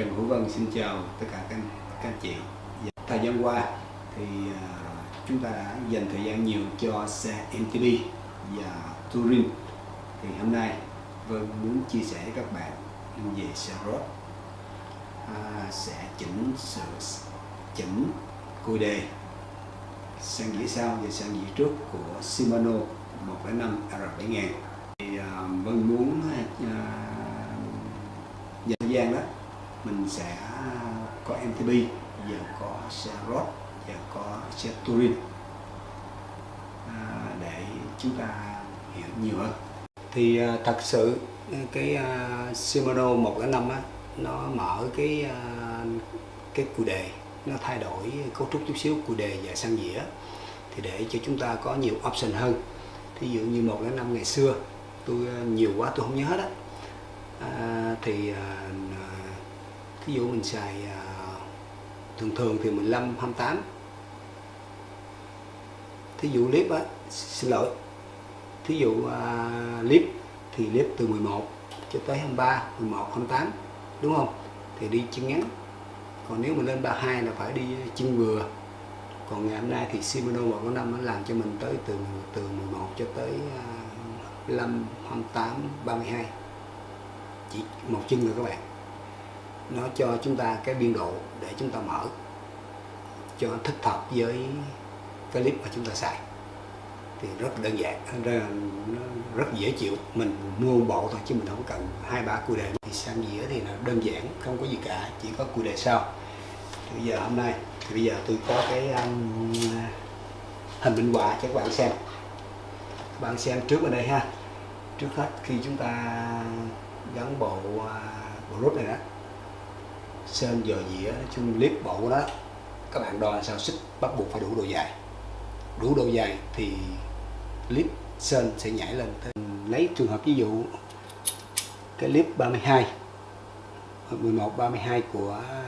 Trần Hữu Vân xin chào tất cả các các anh chị. Dạ, thời gian qua thì à, chúng ta đã dành thời gian nhiều cho xe MTB và Touring. Thì hôm nay Vân muốn chia sẻ với các bạn về xe road à, sẽ chỉnh sửa chỉnh cùi đề sang dĩa sau và sang dĩa trước của Shimano 105 R7000 thì à, Vân muốn à, dành thời gian đó mình sẽ có MTB và có xe road và có xe touring. À, để chúng ta hiểu nhiều hơn. Thì à, thật sự à, cái uh, Shimano 105 á nó mở cái à, cái cụ đề nó thay đổi cấu trúc chút xíu cụ đề và sang dĩa. Thì để cho chúng ta có nhiều option hơn. Thí dụ như 105 ngày xưa tôi à, nhiều quá tôi không nhớ hết á. À, thì à, thí dụ mình xài à, thường thường thì 15 28 thí dụ clip á xin lỗi. Thí dụ à, uh, clip thì clip từ 11 cho tới 23 11 28 đúng không? Thì đi chân ngắn. Còn nếu mình lên 32 là phải đi chân vừa. Còn ngày hôm nay thì Shimano 105 nó làm cho mình tới từ từ 11 cho tới uh, 15 28 32 chỉ một chân rồi các bạn nó cho chúng ta cái biên độ để chúng ta mở cho thích hợp với cái clip mà chúng ta xài. Thì rất đơn giản ra nó rất dễ chịu. Mình mua một bộ thôi chứ mình không cần hai ba cùi đề. Thì sang dĩa thì là đơn giản không có gì cả chỉ có cùi đề sau. Thì bây giờ hôm nay thì bây giờ tôi có cái um, hình minh họa cho các bạn xem. Các bạn xem trước ở đây ha. Trước hết khi chúng ta gắn bộ uh, bộ rút này đó sơn, dò dĩa chung clip bộ đó, các bạn đo sao xích bắt buộc phải đủ độ dài. Đủ độ dài thì clip sơn sẽ nhảy lên lấy trường hợp ví dụ, cái clip 32 11 32 của à,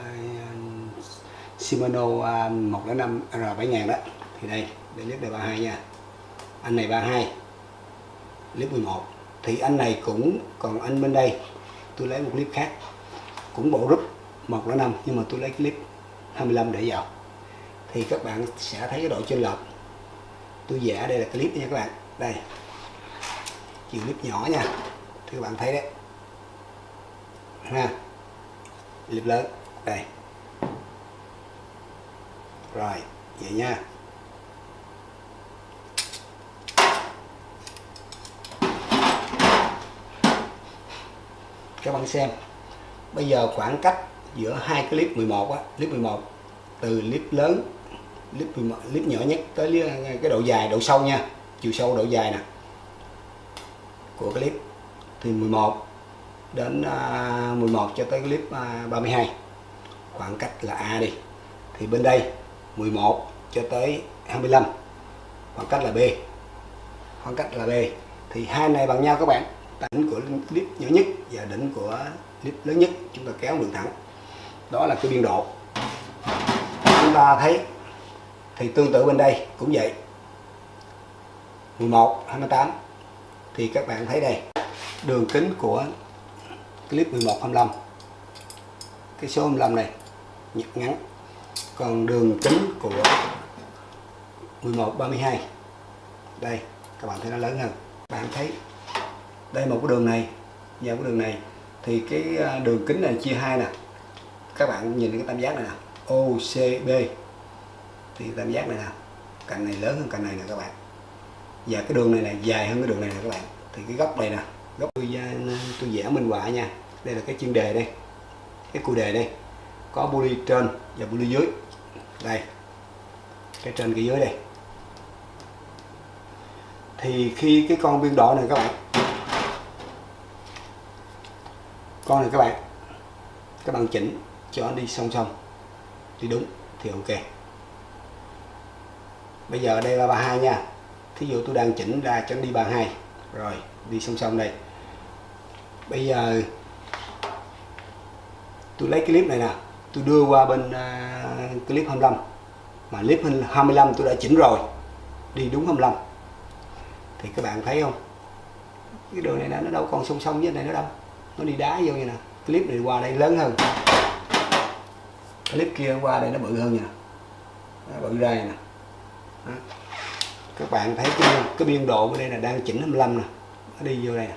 Shimano à, 105 R7000 đó. Thì đây đây clip này 32 nha. Anh này 32 clip 11 thì anh này cũng, còn anh bên đây, tôi lấy một clip khác, cũng bộ rút 105 nhưng mà tôi lấy clip 25 để vào. Thì các bạn sẽ thấy cái độ trên lệch tôi vẽ đây là clip nha các bạn. Đây. Chiều clip nhỏ nha. Thì các bạn thấy đấy. Ha. Clip lớn. Đây. Rồi, vậy nha. Các bạn xem. Bây giờ khoảng cách giữa hai clip 11 á clip 11 từ clip lớn clip 11, clip nhỏ nhất tới cái độ dài độ sâu nha chiều sâu độ dài nè của clip. Từ 11 đến à, 11 cho tới clip à, 32 khoảng cách là A đi. Thì bên đây 11 cho tới 25 khoảng cách là B khoảng cách là B. Thì hai này bằng nhau các bạn đỉnh của clip nhỏ nhất và đỉnh của clip lớn nhất chúng ta kéo đường thẳng đó là cái biên độ. Chúng ta thấy, thì tương tự bên đây cũng vậy. 11 28 thì các bạn thấy đây, đường kính của clip 11 25 cái số 25 này, nhật ngắn. Còn đường kính của 11 32 đây, các bạn thấy nó lớn hơn. Bạn thấy đây một cái đường này, và cái đường này. Thì cái à, đường kính này chia hai nè các bạn nhìn cái tam giác này nè OCB thì tam giác này nè cạnh này lớn hơn cạnh này nè các bạn. Và cái đường này này dài hơn cái đường này nè các bạn. Thì cái góc này nè góc tôi, à, tôi vẽ minh họa nha. Đây là cái chuyên đề đây. Cái cụ đề đây. Có poly trên và poly dưới. Đây. Cái trên cái dưới đây. Thì khi cái con biên độ này các bạn. Con này các bạn. Các bạn chỉnh cho nó đi song song. Đi đúng thì ok. Bây giờ đây là 32 nha. Thí dụ tôi đang chỉnh ra cho nó đi 32 rồi đi song song đây. Bây giờ tôi lấy clip này nè. Tôi đưa qua bên uh, clip 25 mà clip 25 tôi đã chỉnh rồi. Đi đúng 25 thì các bạn thấy không? Cái đường này nó đâu còn song song với này nữa đâu. Nó đi đá vô như nè. Clip này qua đây lớn hơn cái clip kia qua đây nó bự hơn nha. Nó bự ra nè. Đó. các bạn thấy cái, cái biên độ ở đây là đang chỉnh 25 nè. Nó đi vô đây nè.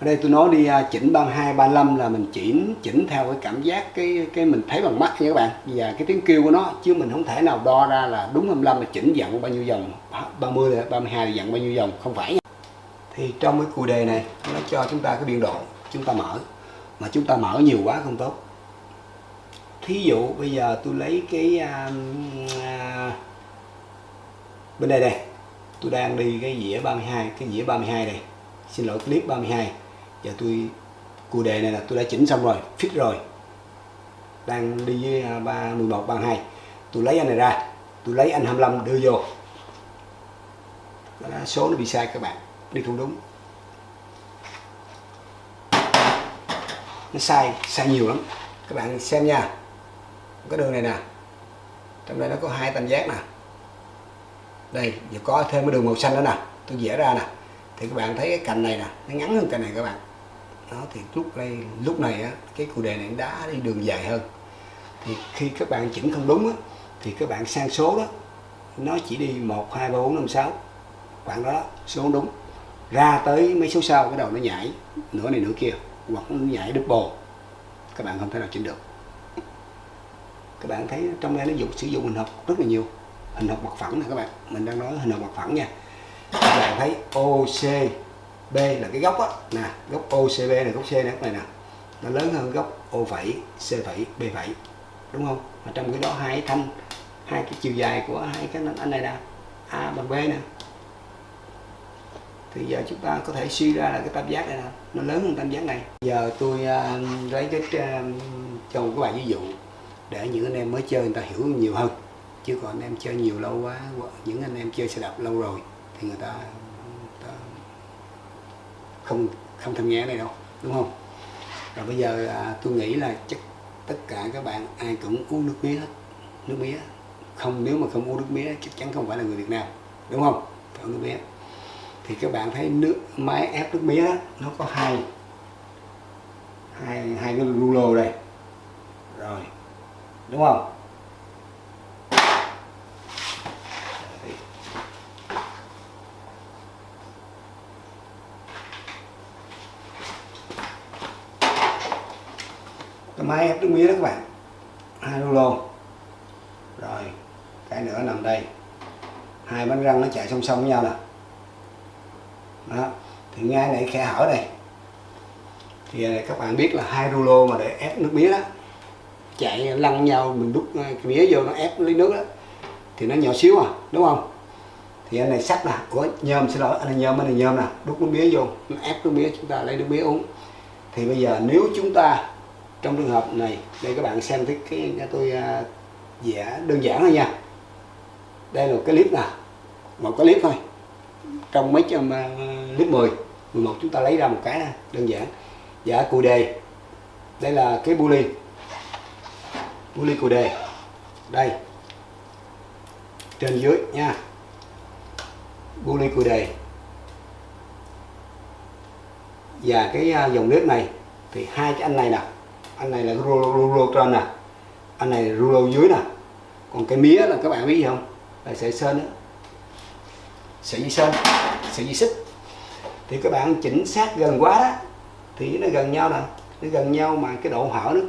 Ở đây tôi nói đi à, chỉnh 32 35 là mình chỉnh chỉnh theo cái cảm giác cái cái mình thấy bằng mắt nha các bạn. Và cái tiếng kêu của nó chứ mình không thể nào đo ra là đúng 25 là chỉnh dặn bao nhiêu dòng. 30 là 32 là dặn bao nhiêu dòng. Không phải nha. thì trong cái cù đề này nó cho chúng ta cái biên độ. Chúng ta mở. Mà chúng ta mở nhiều quá không tốt thí dụ bây giờ tôi lấy cái à, à, bên đây đây tôi đang đi cái dĩa 32 cái dĩa 32 này. Xin lỗi clip 32 giờ tôi cụ đề này là tôi đã chỉnh xong rồi fix rồi. Đang đi với à, 11 32 tôi lấy anh này ra tôi lấy anh 25 đưa vô. Đó, là số nó bị sai các bạn đi không đúng. Nó sai sai nhiều lắm. Các bạn xem nha cái đường này nè. Trong đây nó có hai tam giác nè. Đây giờ có thêm cái đường màu xanh nữa nè. Tôi vẽ ra nè. Thì các bạn thấy cái cành này nè, nó ngắn hơn cành này các bạn. Đó, thì lúc đây, lúc này á, cái cụ đề này đã đi đường dài hơn. Thì khi các bạn chỉnh không đúng á, thì các bạn sang số đó, nó chỉ đi một, hai, ba, bốn, năm, sáu. Khoảng đó, số đúng. Ra tới mấy số sau, cái đầu nó nhảy, nửa này nửa kia, hoặc nó nhảy double các bạn không thể nào chỉnh được các bạn thấy trong đây nó dùng sử dụng hình học rất là nhiều. Hình học mặt phẳng này các bạn. Mình đang nói hình học mặt phẳng nha. Các bạn thấy OCB là cái góc á. Nè góc OCB này góc C này này nè. Nó lớn hơn góc O phẩy C phẩy B phẩy. Đúng không? Mà trong cái đó hai thanh hai cái chiều dài của hai cái anh này nè. A bằng B nè. Thì giờ chúng ta có thể suy ra là cái tam giác này nè. Nó lớn hơn tam giác này. Giờ tôi uh, lấy cái uh, cho một cái bài ví dụ để những anh em mới chơi người ta hiểu nhiều hơn. Chứ còn anh em chơi nhiều lâu quá những anh em chơi xe đạp lâu rồi thì người ta, người ta không không tham nghe này đâu đúng không? Rồi bây giờ à, tôi nghĩ là chắc tất cả các bạn ai cũng uống nước mía hết nước mía. Không nếu mà không uống nước mía chắc chắn không phải là người Việt Nam đúng không? Phải uống nước mía. Thì các bạn thấy nước máy ép nước mía nó có hai hai hai cái rulo đây đúng không? Cái máy ép nước mía đó các bạn. Hai rulo rồi, cái nữa nằm đây. Hai bánh răng nó chạy song song với nhau nè. Đó, thì ngay này khe hở đây thì à, các bạn biết là hai rulo mà để ép nước mía đó chạy lăn nhau mình đút ờ, cái mía vô nó ép lấy nước đó thì nó nhỏ xíu à đúng không? Thì anh này sắt nè của nhôm xin lỗi anh này nhôm anh này nhôm nè đút nước mía vô nó ép nước mía chúng ta lấy nước mía uống. Thì bây giờ nếu chúng ta trong trường hợp này đây các bạn xem thấy cái, cái tôi à, vẽ đơn giản thôi nha. Đây là một cái clip nè một cái clip thôi. Trong mấy trăm à, clip 10 11 chúng ta lấy ra một cái đơn giản. Dạ cụ đề. Đây là cái bu ly bu ly cụ đề. Đây. Trên dưới nha. Bu ly cụ đề. Và cái à, dòng nước này thì hai cái anh này nè. Anh này là rulo, rulo trên nè. Anh này rulo dưới nè. Còn cái mía là các bạn biết gì không? Là sợi sơn đó. sợi dây sơn sợi dây xích. Thì các bạn chỉnh sát gần quá đó thì nó gần nhau nè. Nó gần nhau mà cái độ hở nó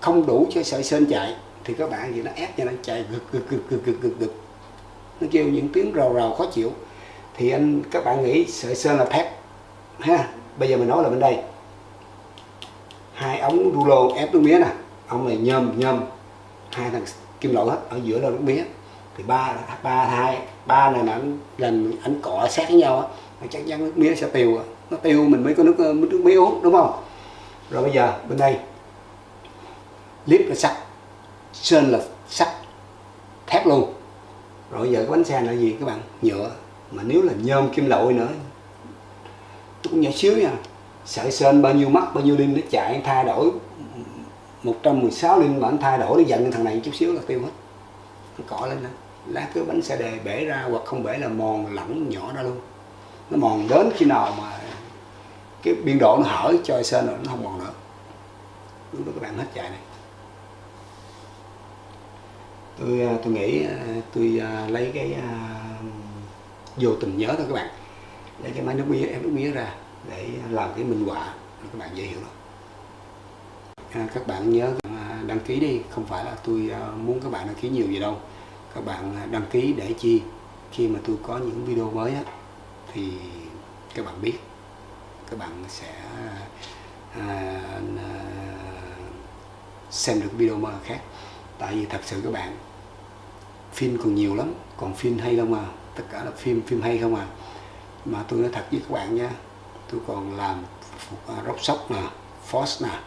không đủ cho sợi sơn chạy thì các bạn gì nó ép cho nó chạy gực gực gực gực gực gực, gực. nó kêu những tiếng rầu rầu khó chịu. Thì anh các bạn nghĩ sợi sơn là thép ha? Bây giờ mình nói là bên đây. Hai ống rulo ép nước mía nè. Ông này nhôm nhôm. Hai thằng kim loại hết ở giữa là nước mía. Thì ba ba hai ba này mà anh lần anh cọ sát với nhau á chắc chắn nước mía sẽ tiêu nó tiêu mình mới có nước ờ, nước mía uống đúng không? Rồi bây giờ bên đây clip là sắt, sơn là sắt, thép luôn. Rồi giờ cái bánh xe là gì các bạn? Nhựa. Mà nếu là nhôm kim loại nữa cũng nhỏ xíu nha. Sợi sơn bao nhiêu mắt, bao nhiêu linh nó chạy, thay đổi. 116 linh mà anh thay đổi nó giận thằng này chút xíu là tiêu hết. Nó cỏ lên đó lá cái bánh xe đề bể ra, hoặc không bể là mòn lẳng nhỏ ra luôn. Nó mòn đến khi nào mà cái biên độ nó hở cho sơn rồi, nó không mòn nữa. Lúc đó các bạn hết chạy này tôi à, tôi nghĩ à, tôi à, lấy cái vô tình nhớ thôi các bạn. Lấy cái máy nước mía em nước mía ra để làm cái minh họa các bạn dễ hiểu lắm à, các bạn nhớ đăng ký đi. Không phải là tôi muốn các bạn đăng ký nhiều gì đâu. Các bạn đăng ký để chi? Khi mà tôi có những video mới á, thì các bạn biết. Các bạn sẽ à, à, xem được video mà khác. Tại vì thật sự các bạn phim còn nhiều lắm, còn phim hay không à? Tất cả là phim phim hay không à? Mà tôi nói thật với các bạn nha, tôi còn làm à, rock sóc nè force nè,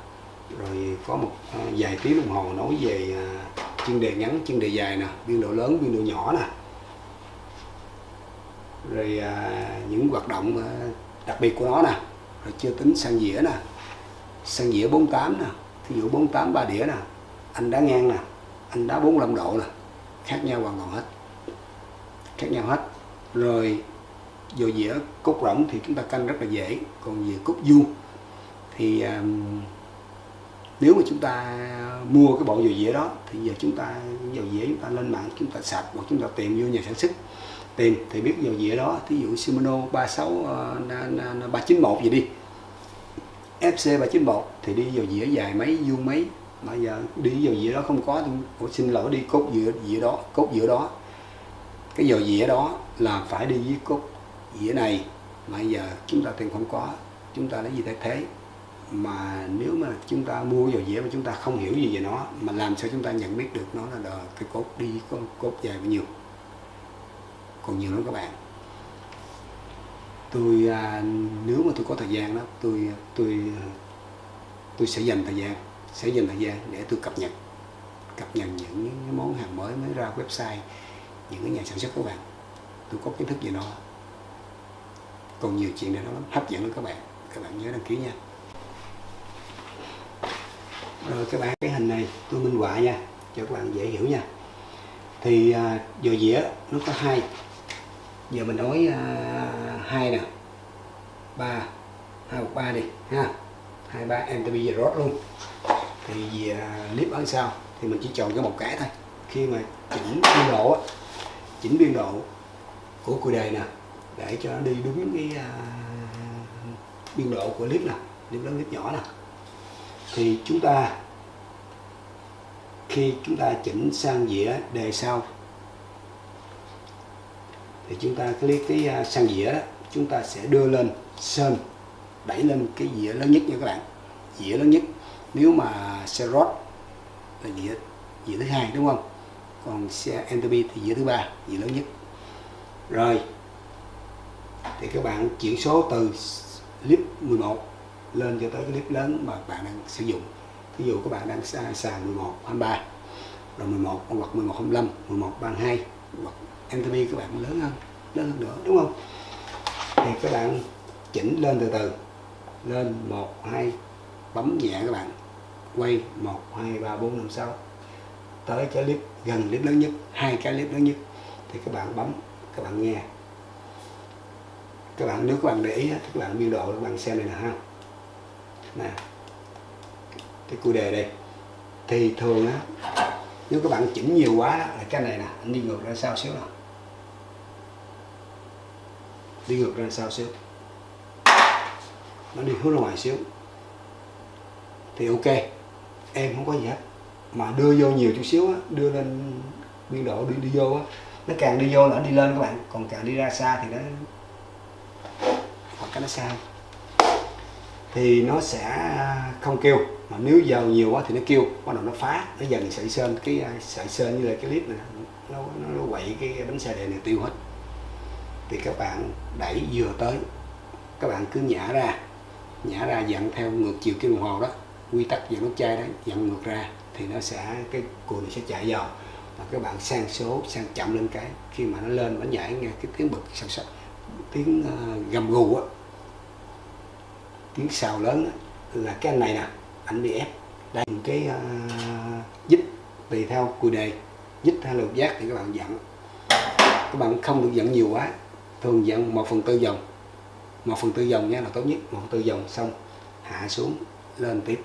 rồi có một à, vài tiếng đồng hồ nói về à, chuyên đề ngắn, chuyên đề dài nè, biên độ lớn, biên độ nhỏ nè. Rồi những hoạt động đặc biệt của nó nè, rồi chưa tính sang dĩa nè, sang dĩa 48 nè, thí dụ 48 ba đĩa nè, anh đá ngang nè, anh đá 45 độ nè khác nhau hoàn toàn hết. Khác nhau hết. Rồi dồi dĩa cốt rỗng thì chúng ta canh rất là dễ. Còn về cốt vuông thì um, nếu mà chúng ta mua cái bộ dầu dĩa đó thì giờ chúng ta dầu dĩa chúng ta lên mạng chúng ta sạch hoặc chúng ta tìm vô nhà sản xuất. Tìm thì biết dầu dĩa đó thí dụ Shimano 36 391 ờ, gì đi. FC 391 thì đi dầu dĩa dài mấy vuông mấy? Mà giờ đi vào dĩa đó không có thì xin lỗi đi cốt dĩa dĩa đó cốt dĩa đó. Cái dầu dĩa đó là phải đi với cốt dĩa này. Mà giờ chúng ta tìm không có chúng ta lấy gì thay thế? Mà nếu mà chúng ta mua dầu dĩa mà chúng ta không hiểu gì về nó mà làm sao chúng ta nhận biết được nó là cái cốt đi có cốt dài bao nhiêu? Còn nhiều lắm các bạn. Tôi à, nếu mà tôi có thời gian đó tôi tôi tôi sẽ dành thời gian sẽ dành thời gian để tôi cập nhật cập nhật những cái món hàng mới mới ra website những cái nhà sản xuất của bạn. Tôi có kiến thức về nó. Còn nhiều chuyện này nó lắm. Hấp dẫn lắm các bạn. Các bạn nhớ đăng ký nha. Rồi các bạn cái hình này tôi minh họa nha cho các bạn dễ hiểu nha. Thì à, dò dĩa nó có hai. Giờ mình nói à, hai nè. Ba. Hai một ba đi ha. Hai ba. Em bây giờ rót luôn thì à, clip ở sau thì mình chỉ chọn cái một cái thôi. Khi mà chỉnh biên độ chỉnh biên độ của cùi đề nè để cho nó đi đúng cái uh, biên độ của clip nè clip lớn clip nhỏ nè. Thì chúng ta khi chúng ta chỉnh sang dĩa đề sau thì chúng ta click cái à, sang dĩa đó chúng ta sẽ đưa lên sơn đẩy lên cái dĩa lớn nhất nha các bạn. Dĩa lớn nhất nếu mà xe rod là dĩa dĩa thứ hai, đúng không? Còn xe entropy thì dĩa thứ ba, dĩa lớn nhất. Rồi, thì các bạn chuyển số từ clip 11 lên cho tới cái clip lớn mà bạn đang sử dụng. Ví dụ các bạn đang xài 11 23 rồi 11 hoặc 11 25 11 32 hoặc entropy các bạn lớn hơn lớn hơn nữa, đúng không? Thì các bạn chỉnh lên từ từ, lên 1 2 bấm nhẹ các bạn quay 1 2 3 4 5 6 tới cái clip, gần clip lớn nhất, hai cái clip lớn nhất, thì các bạn bấm, các bạn nghe. Các bạn, nếu các bạn để ý thì các bạn biên độ, các bạn xem này nè ha. Nè. Cái cụ đề đây. Thì thường á, nếu các bạn chỉnh nhiều quá là cái này nè anh đi ngược ra sau xíu nào đi ngược ra sau xíu. Nó đi hướng ra ngoài xíu. Thì ok em không có gì hết. Mà đưa vô nhiều chút xíu á đưa lên biên độ đi đi vô á. Nó càng đi vô là nó đi lên các bạn còn càng đi ra xa thì nó hoặc cái nó xa. Thì nó sẽ à, không kêu. Mà nếu dầu nhiều quá thì nó kêu. Bắt đầu nó phá. Nó dần sợi sơn cái à, sợi sơn như là cái clip này nó nó, nó quậy cái bánh xe đề này tiêu hết. Thì các bạn đẩy vừa tới. Các bạn cứ nhả ra. Nhả ra dặn theo ngược chiều kim đồng hồ đó quy tắc dẫn nút chai đó dẫn ngược ra thì nó sẽ cái cùi này sẽ chạy vào. Và các bạn sang số sang chậm lên cái khi mà nó lên nó nhảy nghe cái tiếng bực sạch sạch tiếng uh, gầm gù á. Tiếng xào lớn á, là cái anh này nè anh bị ép đây cái uh, dít tùy theo cùi đề dít hay lục giác thì các bạn dặn các bạn không được dặn nhiều quá thường dặn một phần tư vòng một phần tư vòng nhé là tốt nhất một phần tư vòng xong hạ xuống lên tiếp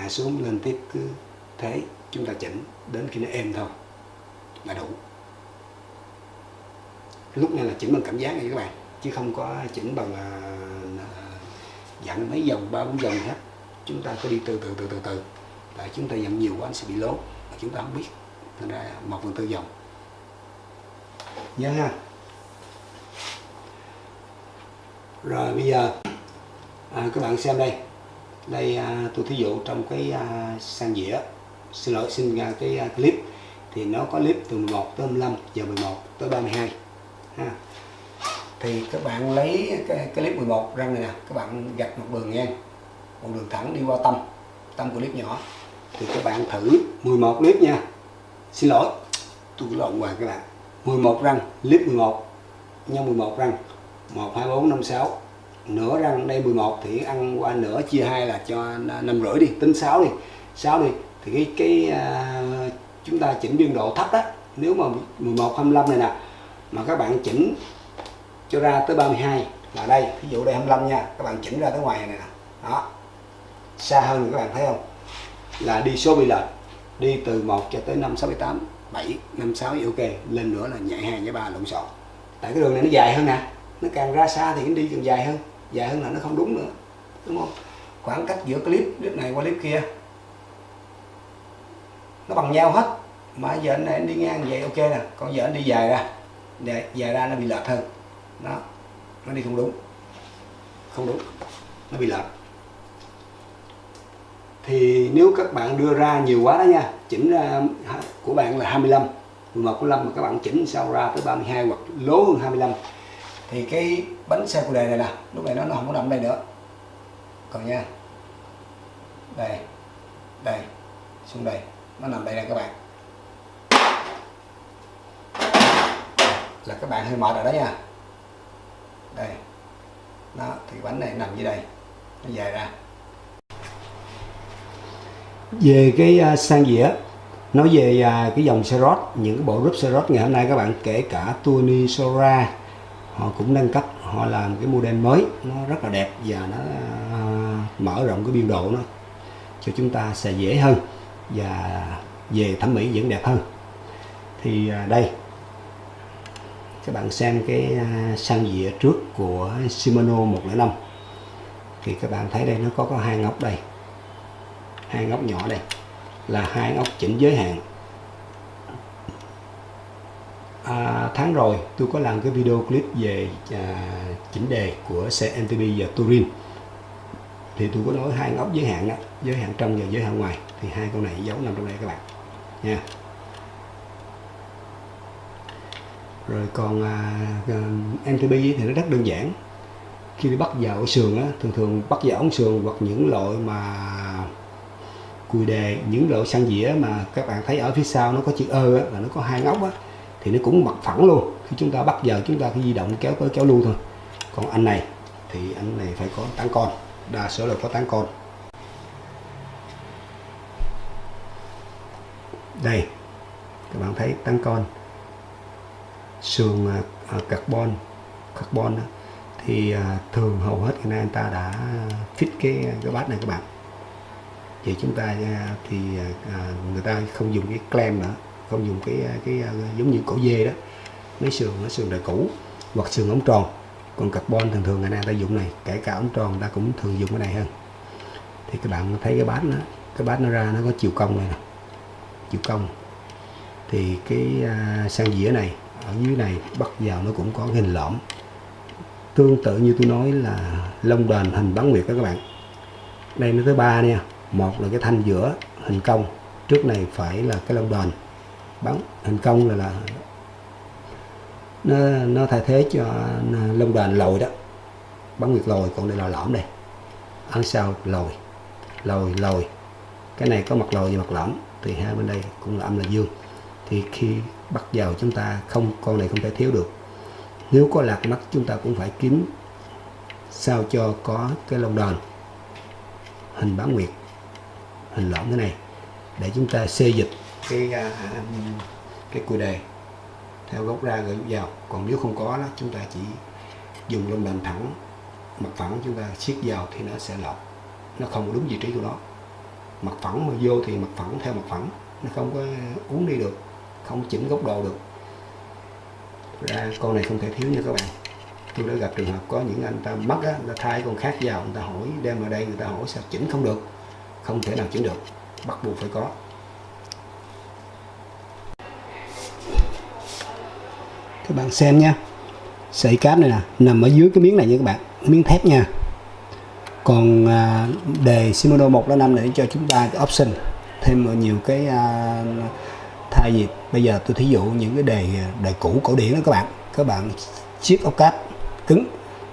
hạ xuống lên tiếp cứ thế chúng ta chỉnh đến khi nó êm thôi là đủ. Lúc này là chỉnh bằng cảm giác này các bạn chứ không có chỉnh bằng à, à, dặn mấy vòng ba bốn vòng hết. Chúng ta cứ đi từ từ từ từ từ. Tại chúng ta dặn nhiều quá anh sẽ bị lố mà chúng ta không biết. Thành ra một phần tư vòng nhớ ha. Rồi bây giờ à, các bạn xem đây đây à, tôi thí dụ trong cái à, sang dĩa. Xin lỗi xin ra cái clip. Thì nó có clip từ 11 tới 15 giờ 11 tới 32 ha. Thì các bạn lấy cái, cái clip 11 răng này nè các bạn gạch một đường ngang một đường thẳng đi qua tâm tâm của clip nhỏ. Thì các bạn thử 11 clip nha. Xin lỗi tôi lộn hoài các bạn. 11 răng clip 11 nhân 11 răng. 1 2 4 5 6 nửa răng đây 11 thì ăn qua nửa chia hai là cho năm rưỡi đi tính 6 đi. 6 đi thì cái cái uh, chúng ta chỉnh biên độ thấp đó. Nếu mà 11 25 này nè mà các bạn chỉnh cho ra tới 32 là đây ví dụ đây 25 nha các bạn chỉnh ra tới ngoài này nè. Đó xa hơn các bạn thấy không? Là đi số bị lệch đi từ 1 cho tới 5 6 7 8 7 5 6 thì ok lên nữa là nhảy 2 nhảy 3 lộn xộn. Tại cái đường này nó dài hơn nè nó càng ra xa thì nó đi càng dài hơn dài hơn là nó không đúng nữa đúng không? Khoảng cách giữa clip clip này qua clip kia. Nó bằng nhau hết. Mà giờ anh này anh đi ngang vậy ok nè. Còn giờ anh đi dài ra. Dài, dài ra nó bị lệch hơn. Đó nó đi không đúng. Không đúng. Nó bị lệch. Thì nếu các bạn đưa ra nhiều quá đó nha chỉnh ra của bạn là 25 11 của 5 mà các bạn chỉnh sao ra tới 32 hoặc lố hơn 25 thì cái bánh xe của đề này nè lúc này nó, nó không có nằm đây nữa. Còn nha đây đây xuống đây nó nằm đây nè các bạn. Là các bạn hơi mệt rồi đó nha. Đây đó thì bánh này nằm dưới đây nó dài ra. Về cái uh, sang dĩa nói về uh, cái dòng xe Serot những cái bộ group Serot ngày hôm nay các bạn kể cả Tony Sora họ cũng nâng cấp họ làm cái model mới nó rất là đẹp và nó uh, mở rộng cái biên độ nó cho chúng ta sẽ dễ hơn và về thẩm mỹ vẫn đẹp hơn. Thì uh, đây. Các bạn xem cái à, sang dĩa trước của Shimano 105 thì các bạn thấy đây nó có có hai ngóc đây. Hai ngóc nhỏ đây là hai ngóc chỉnh giới hạn à, tháng rồi tôi có làm cái video clip về à, chỉnh đề của xe MTB và Turin thì tôi có nói hai ngóc giới hạn đó, giới hạn trong và giới hạn ngoài. Thì hai con này giấu nằm trong đây các bạn nha. Rồi còn à, à MTB thì nó rất đơn giản. Khi đi bắt vào ở sườn á thường thường bắt vào ống sườn hoặc những loại mà cùi đề những loại xăng dĩa mà các bạn thấy ở phía sau nó có chữ ơ á, là nó có hai ngóc á thì nó cũng mặt phẳng luôn. Khi chúng ta bắt giờ chúng ta cứ di động kéo tới kéo lui thôi. Còn anh này thì anh này phải có tán con. Đa số là có tán con. Đây các bạn thấy tán con. Sườn à, à, carbon carbon đó, thì à, thường hầu hết hiện nay anh ta đã fit cái cái bát này các bạn. Vậy chúng ta thì người ta không dùng cái clam nữa không dùng cái cái à, giống như cổ dê đó. Mấy sườn nó sườn đời cũ, hoặc sườn ống tròn. Còn carbon thường thường ngày nay ta dùng này, kể cả ống tròn ta cũng thường dùng cái này hơn. Thì các bạn thấy cái bát nó, cái bát nó ra nó có chiều cong này nè. Chiều cong. Thì cái à, sang dĩa này, ở dưới này bắt vào nó cũng có hình lõm. Tương tự như tôi nói là lông đền hình bán nguyệt đó các bạn. Đây nó tới ba nha một là cái thanh giữa hình cong. Trước này phải là cái lông đền bắn. Thành công là là nó nó thay thế cho à, lông đền lồi đó. Bắn nguyệt lồi, còn đây là lõm đây. Ăn sau, lồi. Lồi lồi. Cái này có mặt lồi và mặt lõm. Thì hai bên đây cũng là âm là dương. Thì khi bắt vào chúng ta không, con này không thể thiếu được. Nếu có lạc mắt, chúng ta cũng phải kiếm sao cho có cái lông đòn hình bán nguyệt, hình lõm thế này. Để chúng ta xê dịch cái à, cái cùi đề theo gốc ra rồi vào. Còn nếu không có đó, chúng ta chỉ dùng lông đòn thẳng, mặt phẳng chúng ta siết vào thì nó sẽ lọt. Nó không đúng vị trí của nó. Mặt phẳng mà vô thì mặt phẳng theo mặt phẳng, nó không có uống đi được, không chỉnh góc độ được. Ra con này không thể thiếu nha các bạn. Tôi đã gặp trường hợp có những anh ta mất á, người ta thay con khác vào, người ta hỏi, đem vào đây người ta hỏi sao chỉnh không được, không thể nào chỉnh được, bắt buộc phải có. Các bạn xem nha. Sợi cáp này nè nằm ở dưới cái miếng này nha các bạn miếng thép nha. Còn à, đề Shimano 105 để cho chúng ta cái option thêm nhiều cái à, thay gì bây giờ tôi thí dụ những cái đề à, đề cũ cổ điển đó các bạn. Các bạn chiếc ốc cáp cứng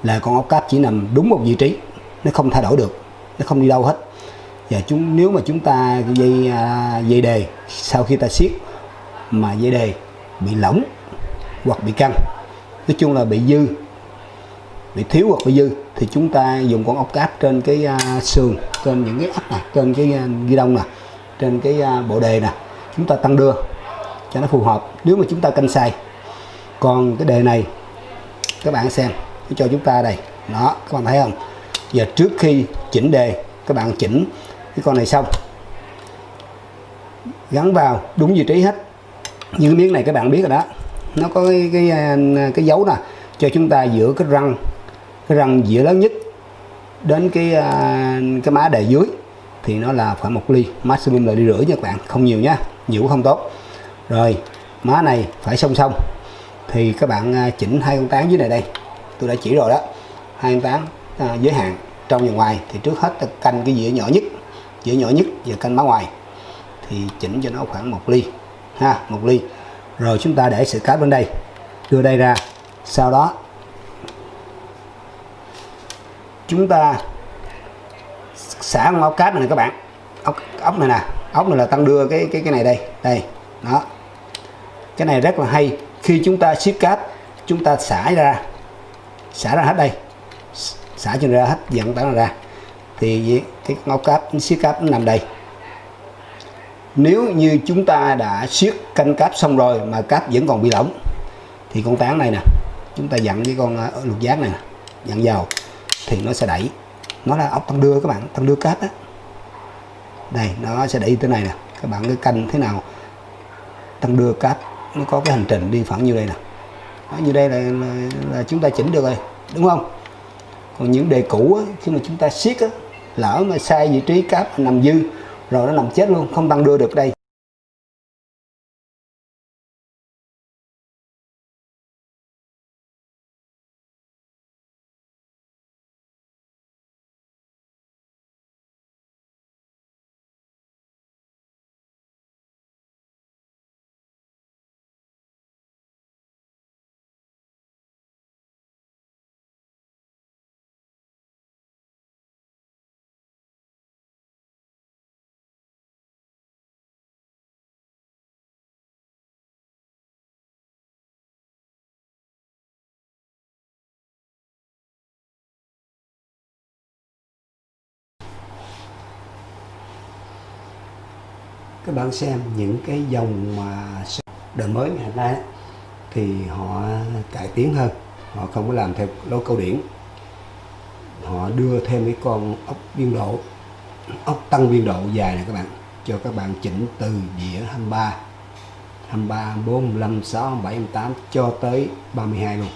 là con ốc cáp chỉ nằm đúng một vị trí nó không thay đổi được nó không đi đâu hết. Và chúng nếu mà chúng ta dây à, dây đề sau khi ta siết mà dây đề bị lỏng hoặc bị căng. Nói chung là bị dư bị thiếu hoặc bị dư thì chúng ta dùng con ốc cáp trên cái uh, sườn trên những cái ốc này trên cái uh, ghi đông nè trên cái uh, bộ đề nè chúng ta tăng đưa cho nó phù hợp nếu mà chúng ta canh sai còn cái đề này các bạn xem cho chúng ta đây. Đó các bạn thấy không? Giờ trước khi chỉnh đề các bạn chỉnh cái con này xong gắn vào đúng vị trí hết. Như miếng này các bạn biết rồi đó nó có cái cái, à, cái dấu nè cho chúng ta giữa cái răng cái răng giữa lớn nhất đến cái à, cái má đề dưới thì nó là khoảng một ly. Maximum là ly rưỡi nha các bạn không nhiều nhá nhiều cũng không tốt. Rồi má này phải song song. Thì các bạn à, chỉnh hai con tán dưới này đây. Tôi đã chỉ rồi đó hai con tán à, giới hạn trong và ngoài. Thì trước hết ta canh cái dĩa nhỏ nhất dĩa nhỏ nhất và canh má ngoài. Thì chỉnh cho nó khoảng một ly ha một ly rồi chúng ta để sợi cáp bên đây. Đưa đây ra. Sau đó chúng ta xả con ốc cáp này, này các bạn. Ốc ốc này nè. Ốc này là tăng đưa cái cái cái này đây. Đây. Đó. Cái này rất là hay. Khi chúng ta siết cáp chúng ta xả ra. Xả ra hết đây. Xả cho ra hết dẫn tán ra. Thì cái ốc cáp siết cáp nó nằm đây nếu như chúng ta đã siết canh cáp xong rồi mà cáp vẫn còn bị lỏng thì con tán này nè chúng ta dặn với con ờ, lục giác này nè dặn vào thì nó sẽ đẩy. Nó là ốc tăng đưa các bạn tăng đưa cáp á. Đây nó sẽ đẩy tới này nè. Các bạn cái canh thế nào tăng đưa cáp nó có cái hành trình đi khoảng như đây nè. Đó, như đây là, là, là chúng ta chỉnh được rồi đúng không? Còn những đề cũ á, khi mà chúng ta siết á, lỡ mà sai vị trí cáp nằm dư rồi nó nằm chết luôn không tăng đưa được đây. Các bạn xem những cái dòng mà đời mới ngày nay thì họ cải tiến hơn họ không có làm theo lối câu điển. Họ đưa thêm cái con ốc biên độ ốc tăng biên độ dài này các bạn cho các bạn chỉnh từ dĩa 23 23, 4, 5, 6, 7, 8 cho tới 32 luôn.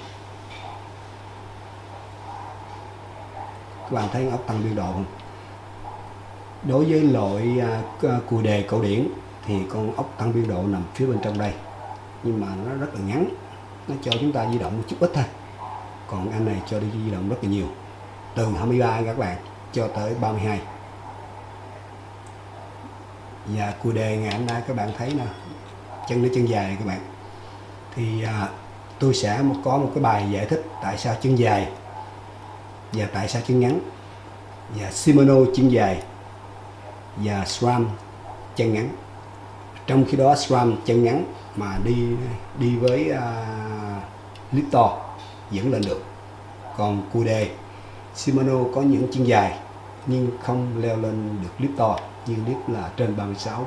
Các bạn thấy ốc tăng biên độ không? Đối với loại à, cùi đề cổ điển thì con ốc tăng biên độ nằm phía bên trong đây. Nhưng mà nó rất là ngắn nó cho chúng ta di động một chút ít thôi. Còn anh này cho đi di động rất là nhiều từ 23 các bạn cho tới 32 và cùi đề ngày hôm nay các bạn thấy nè chân nó chân dài các bạn. Thì à, tôi sẽ có một cái bài giải thích tại sao chân dài và tại sao chân ngắn. Và Shimano chân dài và SRAM chân ngắn. Trong khi đó SRAM chân ngắn mà đi đi với à, uh, clip to vẫn lên được. Còn cù Shimano có những chân dài nhưng không leo lên được clip to như clip là trên 36